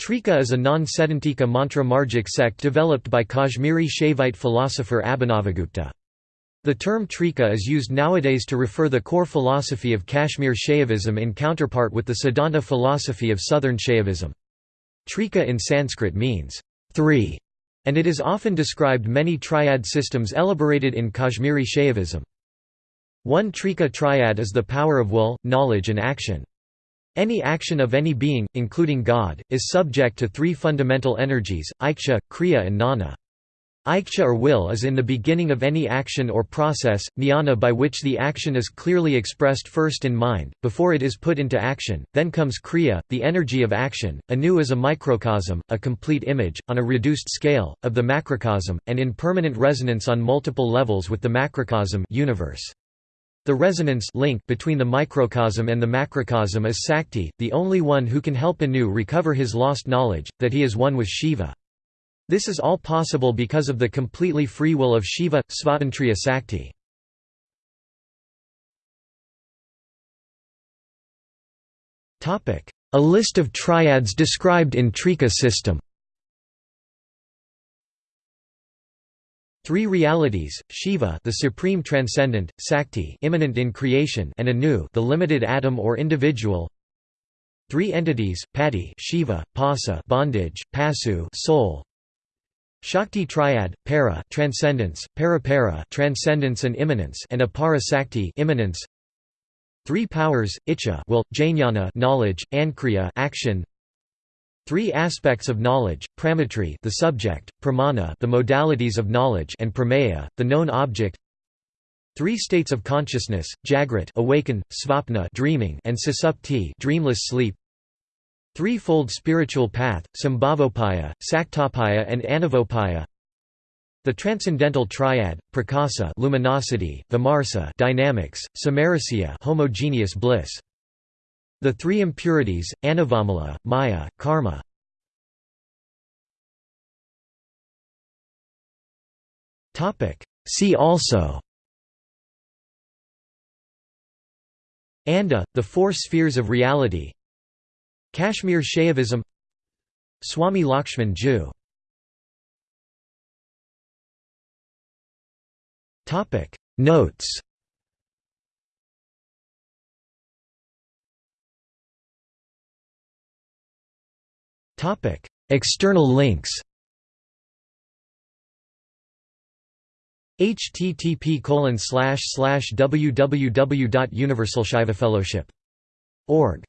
Trika is a non-Saiddhantika mantra margic sect developed by Kashmiri Shaivite philosopher Abhinavagupta. The term Trika is used nowadays to refer the core philosophy of Kashmir Shaivism in counterpart with the Siddhanta philosophy of southern Shaivism. Trika in Sanskrit means three, and it is often described many triad systems elaborated in Kashmiri Shaivism. One Trika triad is the power of will, knowledge and action. Any action of any being, including God, is subject to three fundamental energies, Iksha, Kriya and Jnana. Iksha or will is in the beginning of any action or process, jnana by which the action is clearly expressed first in mind, before it is put into action, then comes kriya, the energy of action, anu is a microcosm, a complete image, on a reduced scale, of the macrocosm, and in permanent resonance on multiple levels with the macrocosm universe. The resonance link between the microcosm and the macrocosm is Sakti, the only one who can help Anu recover his lost knowledge, that he is one with Shiva. This is all possible because of the completely free will of Shiva, Svatantriya Sakti. A list of triads described in Trika system Three realities: Shiva, the supreme transcendent, Sakti, immanent in creation, and Anu, the limited atom or individual. Three entities: Pati, Shiva, Pasa, bondage, Pasu, soul. Shakti triad: Para, transcendence, Parapara, transcendence and immanence, and Apara Sakti, immanence. Three powers: Icha, will, Jnana, knowledge, Ankriya, action. Three aspects of knowledge: pramatri, the subject; pramana, the modalities of knowledge; and prameya, the known object. Three states of consciousness: jagrat, awaken; svapna, dreaming; and susupti, dreamless sleep. Three-fold spiritual path: sambhavopaya, saktopaya, and anavopaya. The transcendental triad: prakasa, luminosity; vimarsa, dynamics; samarasya, homogeneous bliss. The three impurities, anavamala, maya, karma. See also. Anda, the four spheres of reality. Kashmir Shaivism. Swami Lakshman Joo. Notes External links http www.universalshaivafellowship.org